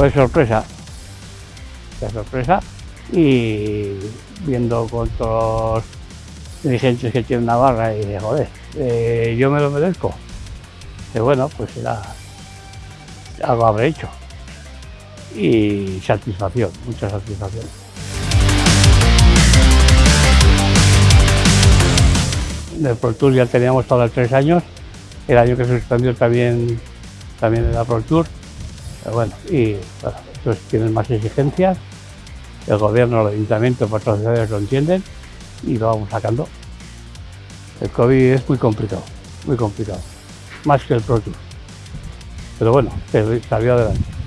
Pues sorpresa, de sorpresa y viendo con todos los dirigentes que tiene Navarra y de joder, eh, yo me lo merezco. Y bueno, pues era algo habré hecho. Y satisfacción, mucha satisfacción. del Pro Tour ya teníamos todos tres años, el año que se suspendió también, también era Pro Tour, pero bueno, y bueno, estos tienen más exigencias, el gobierno, el ayuntamiento, los patrocinadores lo entienden y lo vamos sacando. El COVID es muy complicado, muy complicado, más que el Pro. Pero bueno, salió adelante.